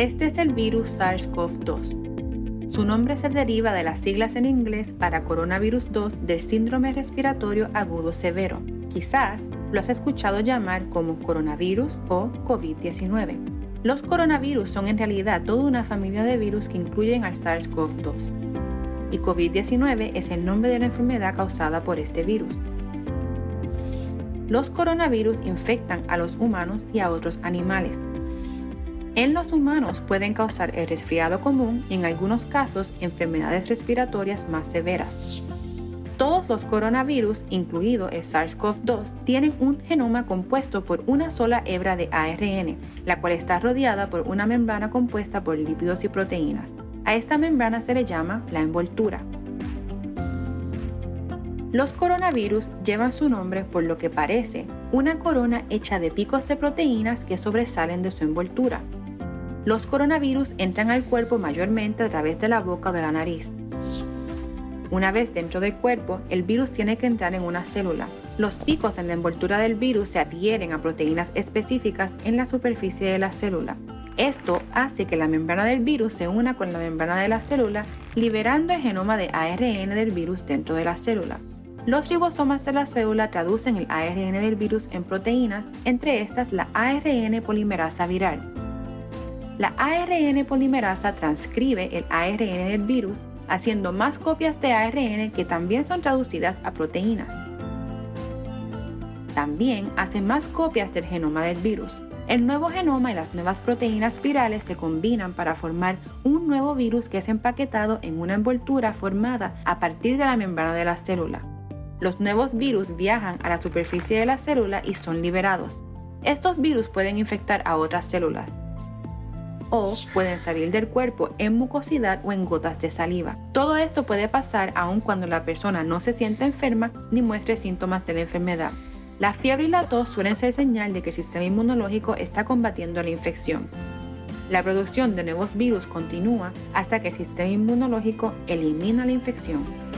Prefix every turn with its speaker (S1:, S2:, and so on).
S1: Este es el virus SARS-CoV-2. Su nombre se deriva de las siglas en inglés para coronavirus 2 del síndrome respiratorio agudo severo. Quizás lo has escuchado llamar como coronavirus o COVID-19. Los coronavirus son en realidad toda una familia de virus que incluyen al SARS-CoV-2. Y COVID-19 es el nombre de la enfermedad causada por este virus. Los coronavirus infectan a los humanos y a otros animales. En los humanos pueden causar el resfriado común y en algunos casos enfermedades respiratorias más severas. Todos los coronavirus, incluido el SARS-CoV-2, tienen un genoma compuesto por una sola hebra de ARN, la cual está rodeada por una membrana compuesta por lípidos y proteínas. A esta membrana se le llama la envoltura. Los coronavirus llevan su nombre por lo que parece una corona hecha de picos de proteínas que sobresalen de su envoltura. Los coronavirus entran al cuerpo mayormente a través de la boca o de la nariz. Una vez dentro del cuerpo, el virus tiene que entrar en una célula. Los picos en la envoltura del virus se adhieren a proteínas específicas en la superficie de la célula. Esto hace que la membrana del virus se una con la membrana de la célula, liberando el genoma de ARN del virus dentro de la célula. Los ribosomas de la célula traducen el ARN del virus en proteínas, entre estas la ARN polimerasa viral. La ARN polimerasa transcribe el ARN del virus haciendo más copias de ARN que también son traducidas a proteínas. También hace más copias del genoma del virus. El nuevo genoma y las nuevas proteínas virales se combinan para formar un nuevo virus que es empaquetado en una envoltura formada a partir de la membrana de la célula los nuevos virus viajan a la superficie de la célula y son liberados. Estos virus pueden infectar a otras células o pueden salir del cuerpo en mucosidad o en gotas de saliva. Todo esto puede pasar aun cuando la persona no se sienta enferma ni muestre síntomas de la enfermedad. La fiebre y la tos suelen ser señal de que el sistema inmunológico está combatiendo la infección. La producción de nuevos virus continúa hasta que el sistema inmunológico elimina la infección.